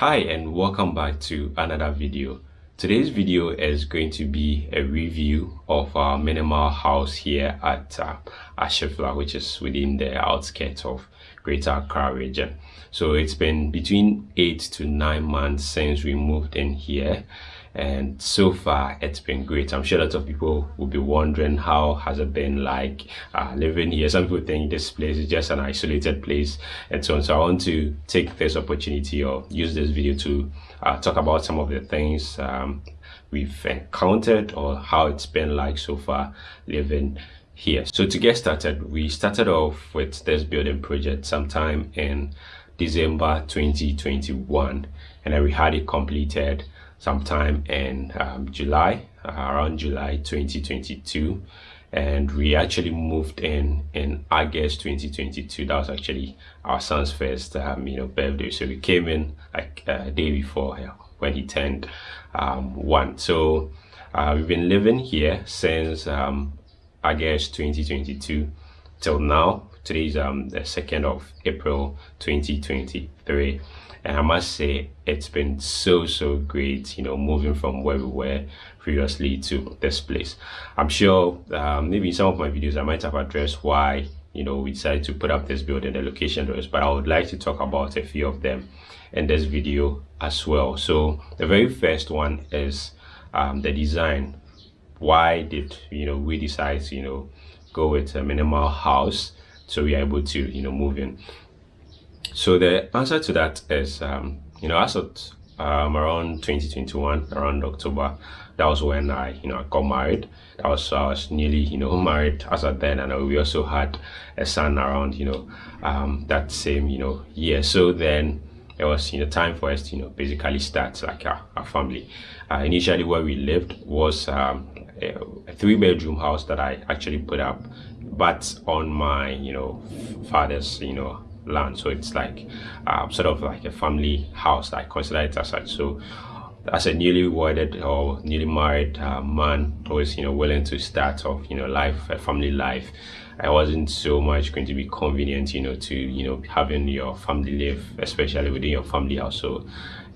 Hi and welcome back to another video. Today's video is going to be a review of our minimal house here at uh, Ashifla, which is within the outskirts of Greater Accra region. So it's been between eight to nine months since we moved in here and so far it's been great. I'm sure a lot of people will be wondering how has it been like uh, living here. Some people think this place is just an isolated place and so on. So i want to take this opportunity or use this video to uh, talk about some of the things um, we've encountered or how it's been like so far living here. So to get started we started off with this building project sometime in december 2021 and then we had it completed sometime in um, July, uh, around July 2022. And we actually moved in in August 2022. That was actually our son's first, um, you know, birthday. So we came in like uh, a day before when he turned um, one. So uh, we've been living here since um, August 2022 till now. Today is um, the 2nd of April 2023 and i must say it's been so so great you know moving from where we were previously to this place. I'm sure um, maybe in some of my videos i might have addressed why you know we decided to put up this building the location those but i would like to talk about a few of them in this video as well. So the very first one is um, the design. Why did you know we decide to you know go with a minimal house so we are able to you know move in so the answer to that is, um, you know, as of um, around 2021, around October, that was when I, you know, I got married. That was I was nearly, you know, married as at then, and we also had a son around, you know, um, that same, you know, year. So then it was, you know, time for us to, you know, basically start like a, a family. Uh, initially, where we lived was um, a, a three-bedroom house that I actually put up, but on my, you know, father's, you know, land. So it's like um, sort of like a family house i consider it as such. So as a newly wedded or newly married uh, man always you know willing to start off you know life a family life i wasn't so much going to be convenient you know to you know having your family live especially within your family house. So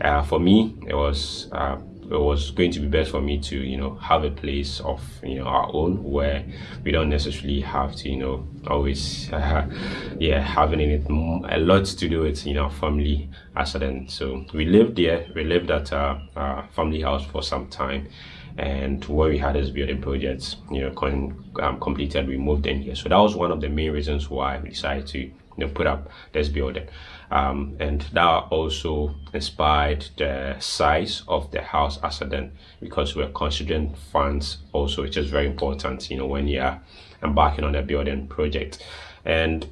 uh, for me it was uh, it was going to be best for me to you know have a place of you know our own where we don't necessarily have to you know always uh, yeah having it a lot to do with you know family accident. So we lived there we lived at a, a family house for some time and where we had this building projects you know con, um, completed we moved in here. So that was one of the main reasons why we decided to you know put up this building um, and that also inspired the size of the house as a then because we're considering funds also which is very important you know when you're embarking on a building project. And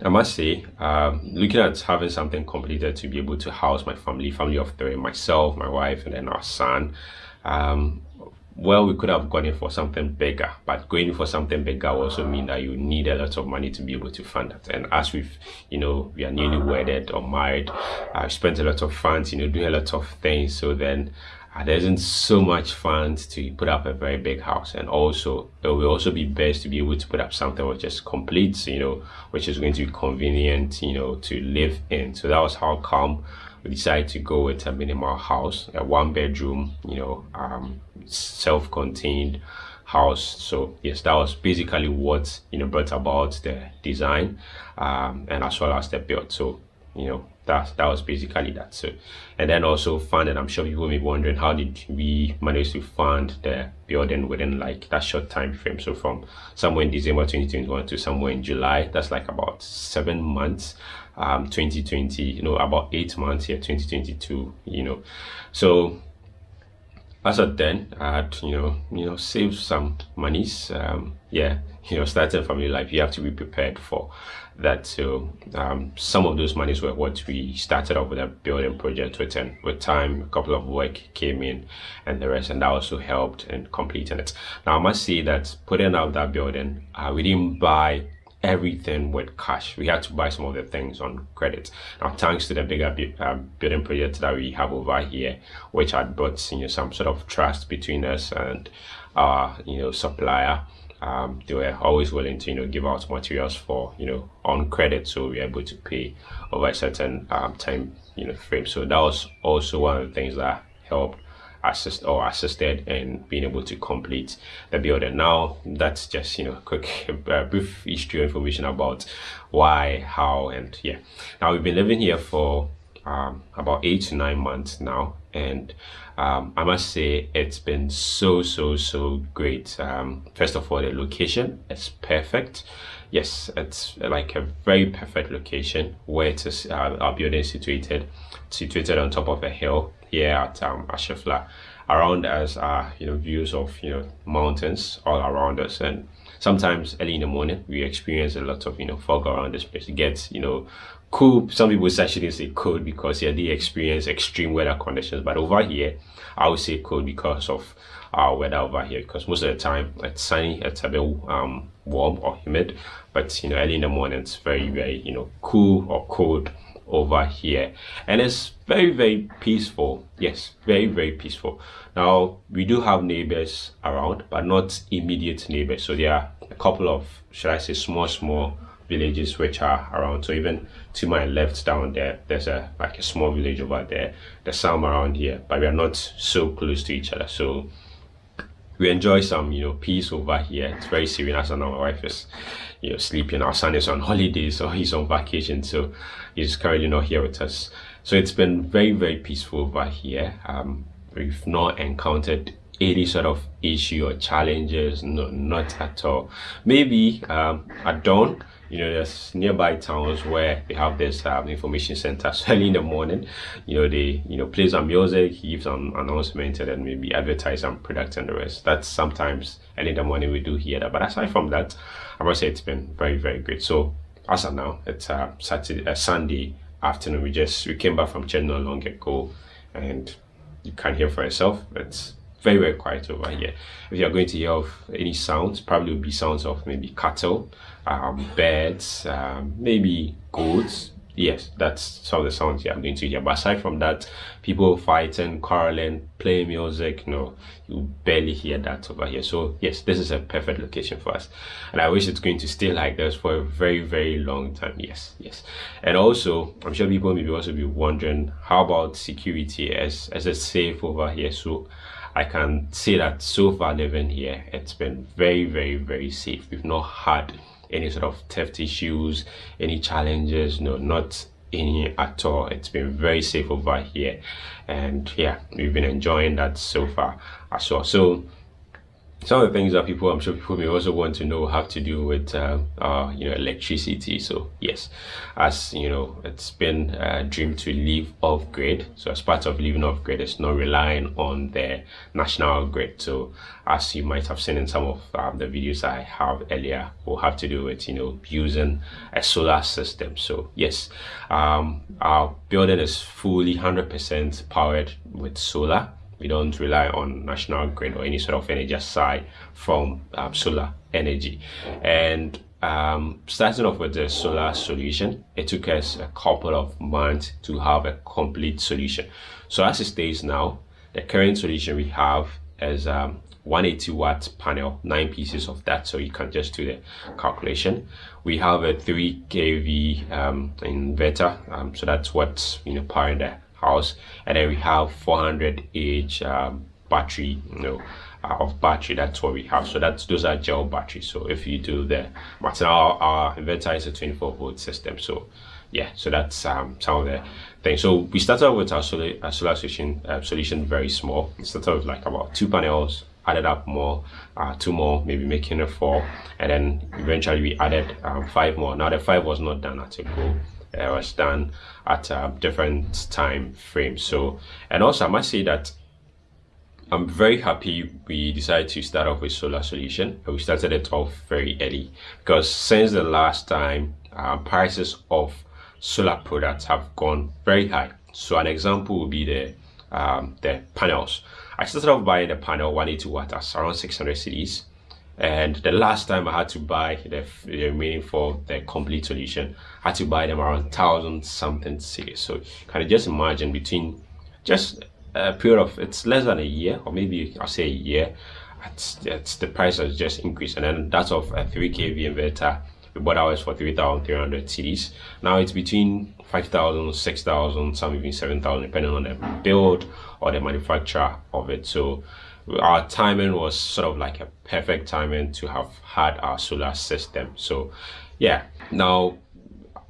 I must say, um, looking at having something completed to be able to house my family, family of three, myself, my wife, and then our son, um, well we could have gone in for something bigger but going for something bigger also mean that you need a lot of money to be able to fund that. And as we've you know we are newly wedded or married i've spent a lot of funds you know doing a lot of things. So then uh, there isn't so much funds to put up a very big house. And also it will also be best to be able to put up something which is complete you know which is going to be convenient you know to live in. So that was how come we decided to go with a minimal house a one bedroom you know um, self-contained house. So yes that was basically what you know brought about the design um, and as well as the build. So you know that that was basically that. So and then also funded i'm sure people may be wondering how did we manage to fund the building within like that short time frame? So from somewhere in december 2021 to somewhere in july that's like about seven months um 2020 you know about eight months here 2022 you know. So as of then i had you know you know saved some monies um yeah you know starting family life. You have to be prepared for that. So um, some of those monies were what we started off with a building project with and with time a couple of work came in and the rest and that also helped in completing it. Now i must say that putting out that building uh, we didn't buy everything with cash. We had to buy some of the things on credit. Now thanks to the bigger uh, building project that we have over here which had brought you know some sort of trust between us and our you know supplier um, they were always willing to you know give out materials for you know on credit so we are able to pay over a certain um, time you know frame. So that was also one of the things that helped assist or assisted in being able to complete the building. Now that's just you know quick uh, brief history information about why how and yeah. Now we've been living here for um, about eight to nine months now and um, I must say it's been so so so great. Um, first of all the location is perfect. Yes it's like a very perfect location where it is uh, our building is situated situated on top of a hill here at um, Ashefla around us are you know views of you know mountains all around us. And sometimes early in the morning we experience a lot of you know fog around this place it gets you know cool. Some people actually say cold because yeah they experience extreme weather conditions. But over here i would say cold because of our weather over here because most of the time it's sunny it's a bit um, warm or humid. But you know early in the morning it's very very you know cool or cold over here. And it's very very peaceful. Yes very very peaceful. Now we do have neighbors around but not immediate neighbors. So there are a couple of should i say small small villages which are around. So even to my left down there there's a like a small village over there. There's some around here but we are not so close to each other. So we enjoy some you know peace over here. It's very serene as my wife is you know sleeping our son is on holidays or he's on vacation so he's currently not here with us. So it's been very very peaceful over here. Um we've not encountered any sort of issue or challenges no not at all. Maybe um at dawn you know there's nearby towns where they have this um, information center. So early in the morning you know they you know play some music give some announcement and then maybe advertise some products and the rest. That's sometimes early in the morning we do hear that. But aside from that i must say it's been very very great. So as of now it's uh, saturday uh, sunday afternoon we just we came back from church not long ago and you can hear for yourself it's very very quiet over here. If you're going to hear of any sounds probably will be sounds of maybe cattle um, birds um, maybe goats. Yes that's some of the sounds you're going to hear. But aside from that people fighting quarreling playing music no you barely hear that over here. So yes this is a perfect location for us. And i wish it's going to stay like this for a very very long time. Yes yes. And also i'm sure people may also be wondering how about security as as it's safe over here? So I can say that so far living here, it's been very, very, very safe. We've not had any sort of theft issues, any challenges, no, not any at all. It's been very safe over here. And yeah, we've been enjoying that so far as well. So some of the things that people i'm sure people may also want to know have to do with uh, uh, you know electricity. So yes as you know it's been a dream to live off grid. So as part of living off grid it's not relying on the national grid. So as you might have seen in some of um, the videos i have earlier will have to do with you know using a solar system. So yes um, our building is fully 100 percent powered with solar we don't rely on national grid or any sort of energy aside from um, solar energy. And um, starting off with the solar solution it took us a couple of months to have a complete solution. So as it stays now the current solution we have is um, 180 watt panel nine pieces of that. So you can just do the calculation. We have a 3 kv um, inverter um, so that's what's you know powering the house and then we have 400 ah um, battery you know uh, of battery that's what we have. So that's those are gel batteries. So if you do the but our, our inverter is a 24 volt system. So yeah so that's um, some of the things. So we started with our solar, our solar solution uh, solution very small. It started with like about two panels added up more uh, two more maybe making it four and then eventually we added um, five more. Now the five was not done at a go uh, was done at a different time frames so and also i must say that i'm very happy we decided to start off with solar solution. We started it off very early because since the last time uh, prices of solar products have gone very high. So an example would be the um, the panels. I started off buying the panel 180 watt around 600 cedis and the last time I had to buy the, the remaining for the complete solution, I had to buy them around thousand something cedis. So can you just imagine between just a period of it's less than a year or maybe I'll say a year, it's, it's, the price has just increased and then that's of a 3 kV inverter we bought ours for 3,300 cedis. Now it's between 5,000, 6,000, some even 7,000, depending on the build or the manufacturer of it. So our timing was sort of like a perfect timing to have had our solar system. So yeah, now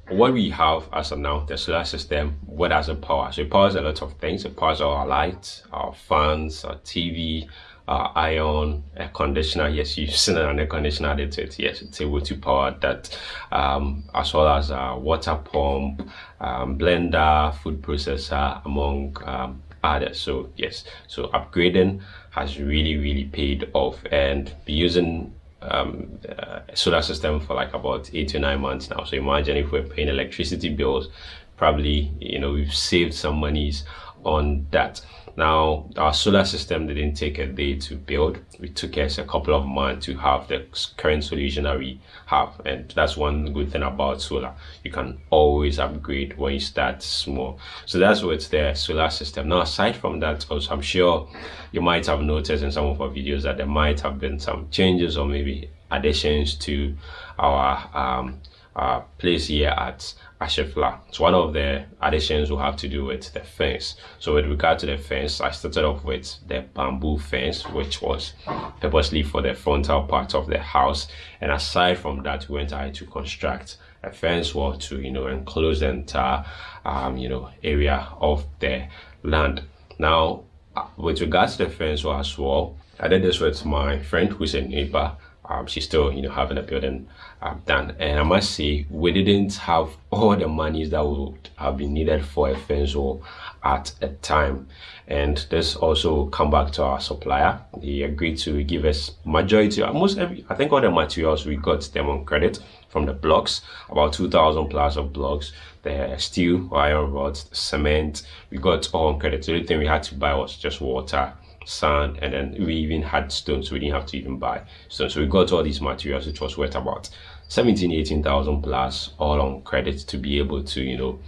what we have as of now, the solar system, what does it power? So it powers a lot of things. It powers our lights, our fans, our TV, our iron air conditioner yes you've seen an air conditioner added it yes it's able to power that um, as well as a water pump um, blender food processor among um, others so yes so upgrading has really really paid off. And be using um, uh, solar system for like about eight to nine months now. So imagine if we're paying electricity bills probably you know we've saved some monies on that now, our solar system didn't take a day to build. It took us a couple of months to have the current solution that we have. And that's one good thing about solar. You can always upgrade when you start small. So that's what's the solar system. Now, aside from that, also, I'm sure you might have noticed in some of our videos that there might have been some changes or maybe additions to our um, uh, place here at Ashefla. So one of the additions will have to do with the fence. So with regard to the fence, I started off with the bamboo fence, which was purposely for the frontal part of the house. And aside from that, we went ahead to construct a fence wall to, you know, enclose the entire, um, you know, area of the land. Now, uh, with regards to the fence wall as well, I did this with my friend who's a neighbor um, she's still you know having a building um, done. And i must say we didn't have all the monies that would have been needed for a fence wall at a time. And this also come back to our supplier. He agreed to give us majority almost every i think all the materials we got them on credit from the blocks. About 2000 plus of blocks. The steel iron rods cement we got all on credit. The only thing we had to buy was just water sand, and then we even had stones. So we didn't have to even buy. Stones. So we got all these materials, which was worth about 17, 18,000 plus all on credit to be able to, you know,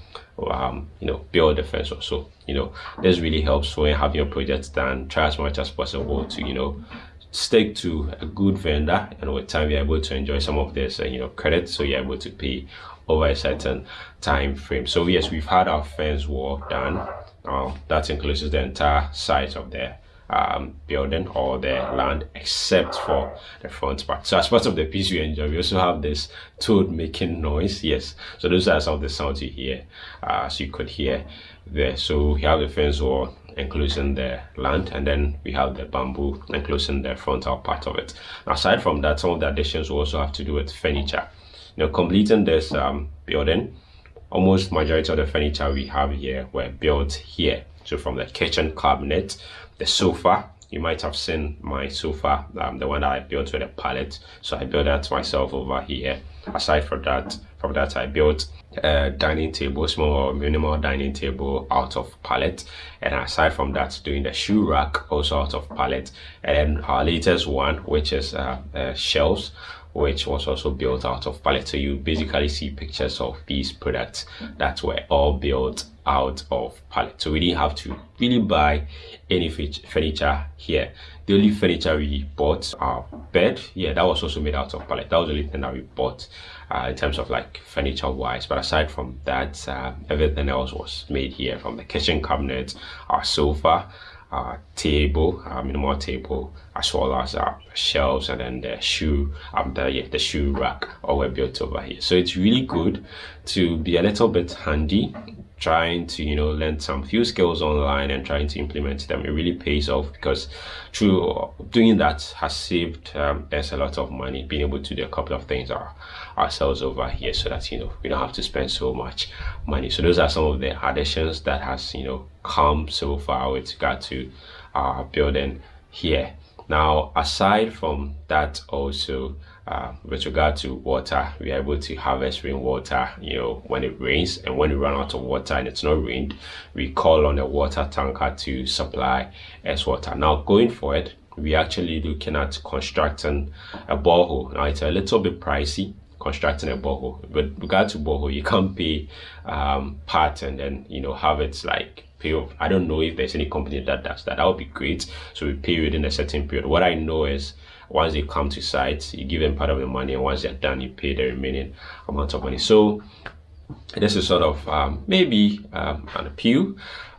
um, you know, build the fence. Or so, you know, this really helps when have your project done, try as much as possible to, you know, stick to a good vendor and with time you're able to enjoy some of this uh, you know credit. So you're able to pay over a certain time frame. So yes we've had our fence wall done. Uh, that includes the entire size of the um, building or the land except for the front part. So as part of the piece you enjoy, we also have this toad making noise. Yes, so those are some of the sounds you hear, uh, so you could hear there. So we have the fence wall enclosing the land and then we have the bamboo enclosing the frontal part of it. Aside from that, some of the additions will also have to do with furniture. Now completing this um, building, almost majority of the furniture we have here were built here. So from the kitchen cabinet the sofa you might have seen my sofa um, the one that i built with a pallet. So i built that myself over here. Aside from that from that i built a dining table small minimal dining table out of pallet. And aside from that doing the shoe rack also out of pallet. And our latest one which is uh, uh, shelves which was also built out of pallet so you basically see pictures of these products that were all built out of pallet so we didn't have to really buy any furniture here. The only furniture we bought our bed yeah that was also made out of pallet that was the only thing that we bought uh, in terms of like furniture wise. But aside from that uh, everything else was made here from the kitchen cabinet our sofa uh, table, uh, minimal table, as well as uh, shelves and then the shoe, um, the, yeah, the shoe rack all were built over here. So it's really good to be a little bit handy trying to you know learn some few skills online and trying to implement them it really pays off because through doing that has saved um, us a lot of money being able to do a couple of things our, ourselves over here so that you know we don't have to spend so much money. So those are some of the additions that has you know come so far with regard to our building here now aside from that also uh, with regard to water, we are able to harvest rainwater, you know, when it rains and when we run out of water and it's not rained, we call on a water tanker to supply us water. Now going forward, we actually looking at constructing a borehole. Now it's a little bit pricey constructing a borehole. With regard to borehole, you can't pay um, part and then you know have it like pay off. I don't know if there's any company that does that. That would be great. So we pay within a certain period. What I know is once they come to site, you give them part of the money, and once they're done, you pay the remaining amount of money. So this is sort of um, maybe um, an appeal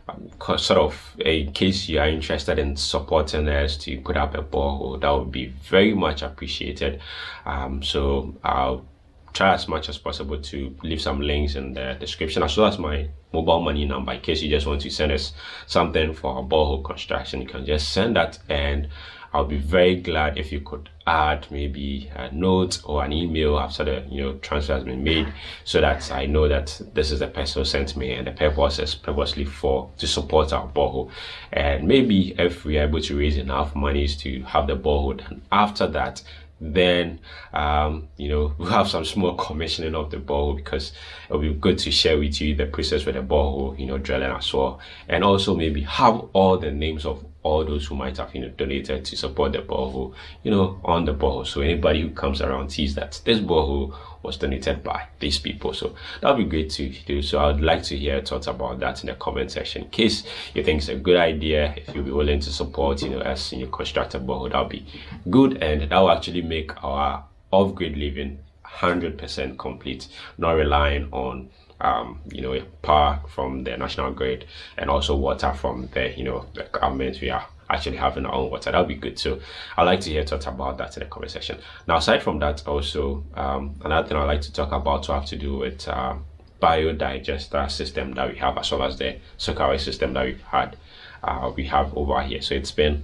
um, sort of in case you are interested in supporting us to put up a borehole that would be very much appreciated um, so i'll try as much as possible to leave some links in the description as well as my mobile money number in case you just want to send us something for a borehole construction you can just send that. And I'll be very glad if you could add maybe a note or an email after the you know transfer has been made so that I know that this is the person who sent me and the purpose is purposely for to support our borehole. And maybe if we're able to raise enough monies to have the borehole and after that then um, you know we'll have some small commissioning of the borehole because it'll be good to share with you the process with the borehole you know drilling as well. And also maybe have all the names of all those who might have you know donated to support the borehole you know on the borehole. So anybody who comes around sees that this borehole was donated by these people. So that would be great to do. So i'd like to hear thoughts about that in the comment section. In case you think it's a good idea if you'll be willing to support you know as you know construct borehole that'll be good. And that will actually make our off-grid living 100 percent complete not relying on um, you know, power from the national grid and also water from the, you know, the government. We are actually having our own water. That would be good. So I'd like to hear thoughts about that in the comment section. Now, aside from that, also, um, another thing I'd like to talk about to have to do with um, biodigester system that we have as well as the Soakaway system that we've had, uh, we have over here. So it's been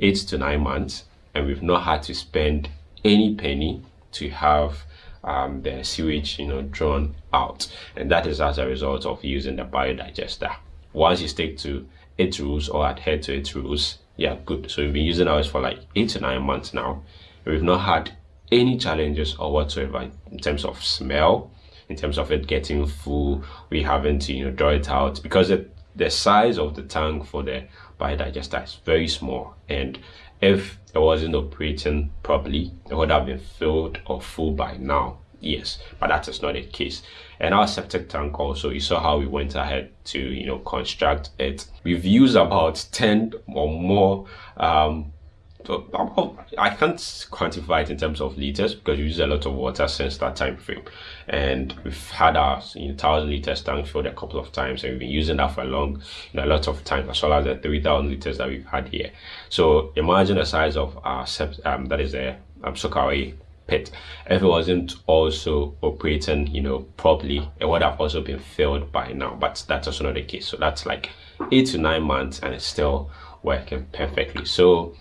eight to nine months and we've not had to spend any penny to have um, the sewage you know drawn out. And that is as a result of using the biodigester. Once you stick to its rules or adhere to its rules yeah good. So we've been using ours for like eight to nine months now. We've not had any challenges or whatsoever in terms of smell in terms of it getting full. We haven't you know draw it out because it, the size of the tank for the biodigester is very small. And if it wasn't operating properly it would have been filled or full by now. Yes but that is not the case. And our septic tank also you saw how we went ahead to you know construct it. We've used about 10 or more um I can't quantify it in terms of liters because we use a lot of water since that time frame. And we've had our you know, 1000 liters tank filled a couple of times and we've been using that for a long, you know, a lot of time as well as the 3000 liters that we've had here. So imagine the size of our, um, that is a um, pit. If it wasn't also operating, you know, properly, it would have also been filled by now, but that's also not the case. So that's like eight to nine months and it's still working perfectly. So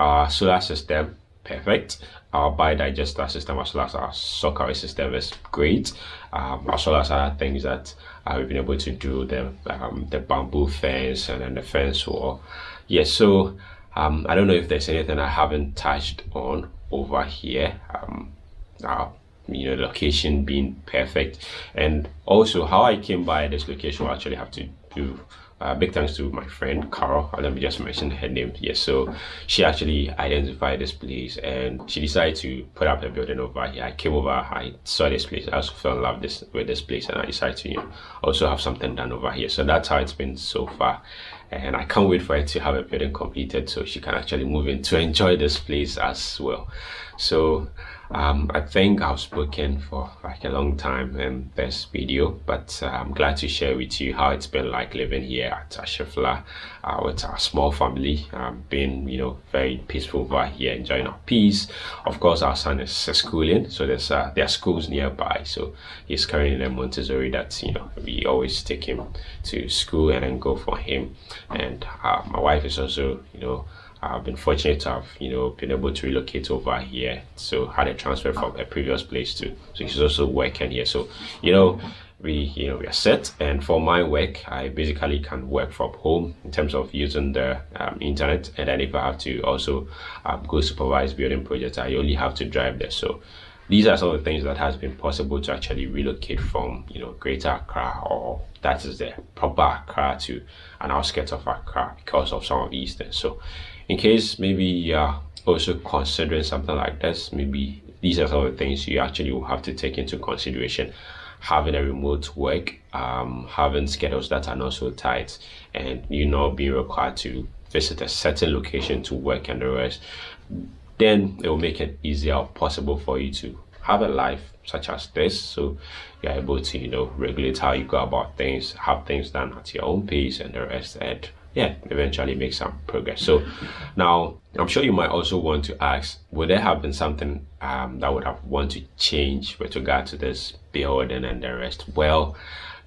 our solar system perfect. Our biodigester system as well as our Soakaway system is great. Um, as well as other things that uh, we've been able to do the um, the bamboo fence and then the fence wall. Yes yeah, so um, I don't know if there's anything I haven't touched on over here. Um, our you know location being perfect. And also how I came by this location will actually have to do uh, big thanks to my friend Carol. Let me just mention her name. Yes, so she actually identified this place and she decided to put up a building over here. I came over, I saw this place, I also fell in love this with this place, and I decided to you know, also have something done over here. So that's how it's been so far. And I can't wait for it to have a building completed so she can actually move in to enjoy this place as well. So um, I think I've spoken for like a long time in this video, but uh, I'm glad to share with you how it's been like living here at Ashefla uh, with our small family, um, being, you know, very peaceful over here, enjoying our peace. Of course, our son is schooling, so there's uh, there are schools nearby, so he's currently in Montessori that, you know, we always take him to school and then go for him. And uh, my wife is also, you know, I've been fortunate to have, you know, been able to relocate over here. So had a transfer from a previous place too. So she's also working here. So, you know, we, you know, we are set. And for my work, I basically can work from home in terms of using the um, internet. And then if I have to also um, go supervise building projects, I only have to drive there. So these are some of the things that has been possible to actually relocate from, you know, Greater Accra or that is the proper Accra to an outskirts of Accra because of some of these things. So in case maybe you're also considering something like this maybe these are some of the things you actually will have to take into consideration. Having a remote work um, having schedules that are not so tight and you know being required to visit a certain location to work and the rest then it will make it easier possible for you to have a life such as this. So you're able to you know regulate how you go about things have things done at your own pace and the rest and yeah eventually make some progress. So now i'm sure you might also want to ask would there have been something um, that would have want to change with regard to this building and the rest? Well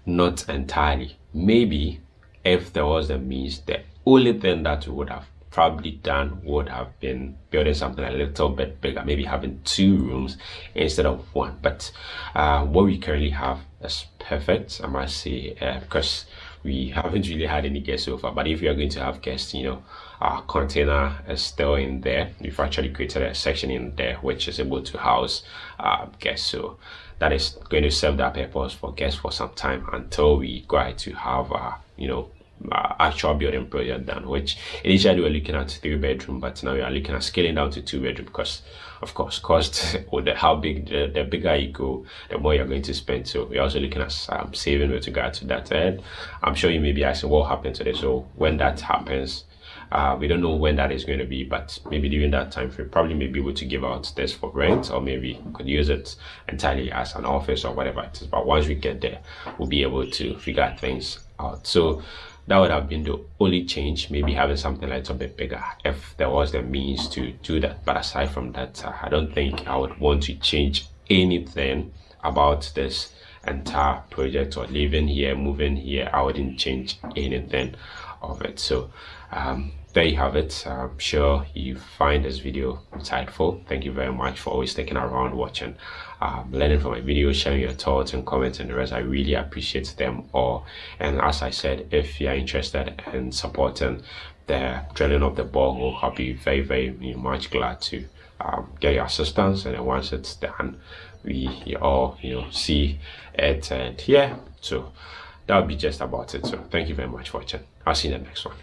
not entirely. Maybe if there was a means the only thing that we would have probably done would have been building something a little bit bigger maybe having two rooms instead of one. But uh, what we currently have is perfect i must say uh, because we haven't really had any guests so far but if you're going to have guests you know our container is still in there. We've actually created a section in there which is able to house uh, guests. So that is going to serve that purpose for guests for some time until we go to have uh, you know uh, actual building project done which initially we were looking at three bedroom but now we are looking at scaling down to two bedroom because of course cost or the how big the, the bigger you go the more you're going to spend. So we're also looking at um, saving with regard to that. And i'm sure you may be asking what happened today so when that happens uh, we don't know when that is going to be but maybe during that time frame probably may be able to give out this for rent or maybe could use it entirely as an office or whatever it is. But once we get there we'll be able to figure things out. So that would have been the only change maybe having something a little bit bigger if there was the means to do that. But aside from that uh, i don't think i would want to change anything about this entire project or living here moving here. I wouldn't change anything of it. So um, there you have it. I'm sure you find this video insightful. Thank you very much for always sticking around watching um, learning from my videos sharing your thoughts and comments and the rest. I really appreciate them all. And as i said if you're interested in supporting the drilling of the borehole i'll be very very much. Glad to um, get your assistance. And then once it's done we all you know see it and yeah so that would be just about it. So thank you very much for watching. I'll see you in the next one